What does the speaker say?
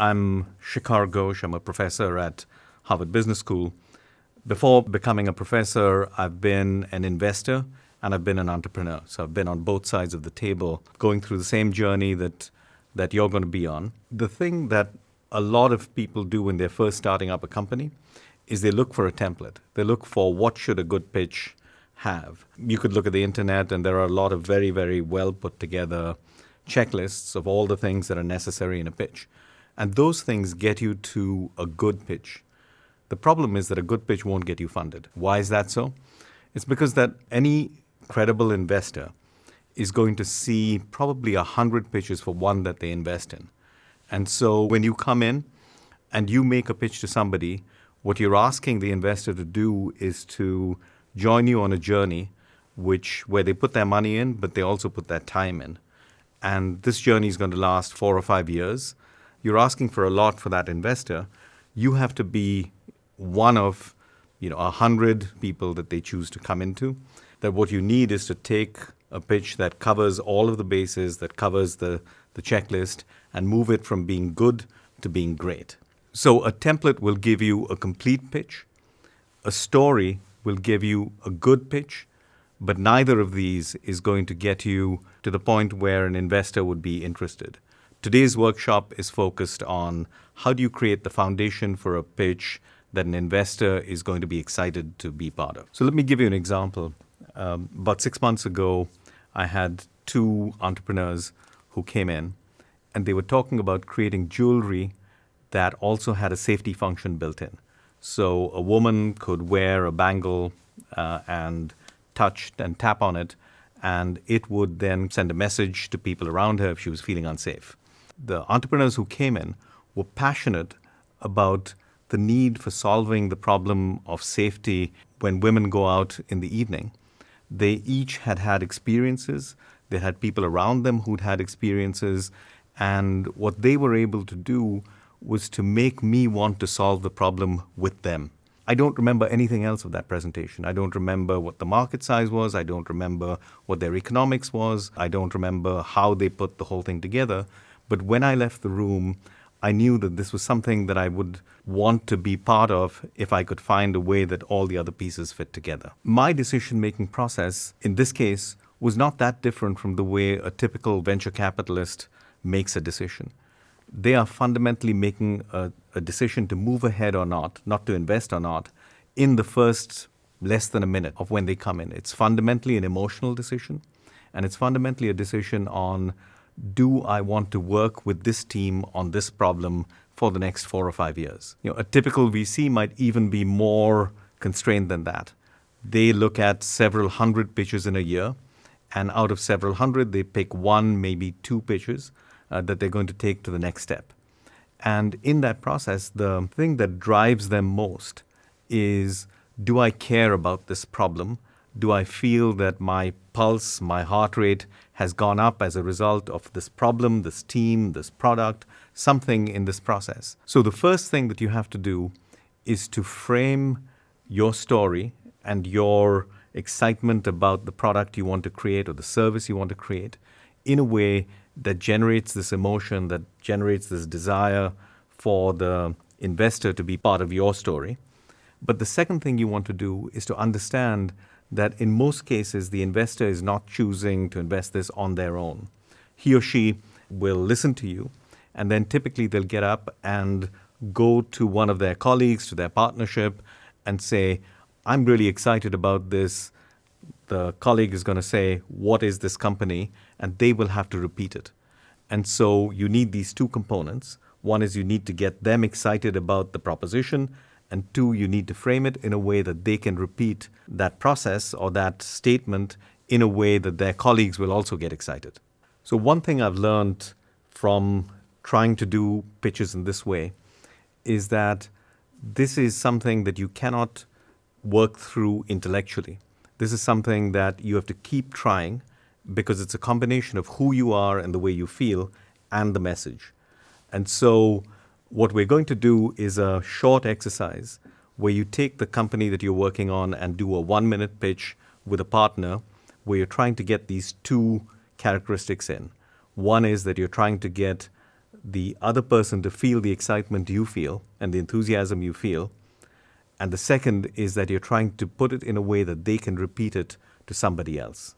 I'm Shikhar Ghosh. I'm a professor at Harvard Business School. Before becoming a professor, I've been an investor and I've been an entrepreneur. So I've been on both sides of the table, going through the same journey that that you're going to be on. The thing that a lot of people do when they're first starting up a company is they look for a template. They look for what should a good pitch have. You could look at the internet and there are a lot of very, very well put together checklists of all the things that are necessary in a pitch. And those things get you to a good pitch. The problem is that a good pitch won't get you funded. Why is that so? It's because that any credible investor is going to see probably a hundred pitches for one that they invest in. And so when you come in and you make a pitch to somebody, what you're asking the investor to do is to join you on a journey which where they put their money in, but they also put their time in. And this journey is going to last four or five years. You're asking for a lot for that investor. You have to be one of you know a hundred people that they choose to come into. That what you need is to take a pitch that covers all of the bases, that covers the, the checklist, and move it from being good to being great. So a template will give you a complete pitch. A story will give you a good pitch, but neither of these is going to get you to the point where an investor would be interested. Today's workshop is focused on how do you create the foundation for a pitch that an investor is going to be excited to be part of. So let me give you an example. Um, about six months ago, I had two entrepreneurs who came in and they were talking about creating jewelry that also had a safety function built in. So a woman could wear a bangle uh, and touch and tap on it, and it would then send a message to people around her if she was feeling unsafe. The entrepreneurs who came in were passionate about the need for solving the problem of safety when women go out in the evening. They each had had experiences. They had people around them who'd had experiences. And what they were able to do was to make me want to solve the problem with them. I don't remember anything else of that presentation. I don't remember what the market size was. I don't remember what their economics was. I don't remember how they put the whole thing together. But when I left the room, I knew that this was something that I would want to be part of if I could find a way that all the other pieces fit together. My decision making process in this case was not that different from the way a typical venture capitalist makes a decision. They are fundamentally making a, a decision to move ahead or not, not to invest or not, in the first less than a minute of when they come in. It's fundamentally an emotional decision, and it's fundamentally a decision on do I want to work with this team on this problem for the next four or five years? You know, a typical VC might even be more constrained than that. They look at several hundred pitches in a year, and out of several hundred, they pick one, maybe two pitches uh, that they're going to take to the next step. And in that process, the thing that drives them most is do I care about this problem? Do I feel that my pulse, my heart rate has gone up as a result of this problem, this team, this product, something in this process? So the first thing that you have to do is to frame your story and your excitement about the product you want to create or the service you want to create in a way that generates this emotion, that generates this desire for the investor to be part of your story. But the second thing you want to do is to understand that in most cases, the investor is not choosing to invest this on their own. He or she will listen to you, and then typically they'll get up and go to one of their colleagues, to their partnership, and say, I'm really excited about this. The colleague is going to say, What is this company? And they will have to repeat it. And so you need these two components. One is you need to get them excited about the proposition, and two, you need to frame it in a way that they can repeat that process or that statement in a way that their colleagues will also get excited. So, one thing I've learned from trying to do pitches in this way is that this is something that you cannot work through intellectually. This is something that you have to keep trying because it's a combination of who you are and the way you feel and the message. And so, what we're going to do is a short exercise where you take the company that you're working on and do a one minute pitch with a partner where you're trying to get these two characteristics in. One is that you're trying to get the other person to feel the excitement you feel and the enthusiasm you feel. And the second is that you're trying to put it in a way that they can repeat it to somebody else.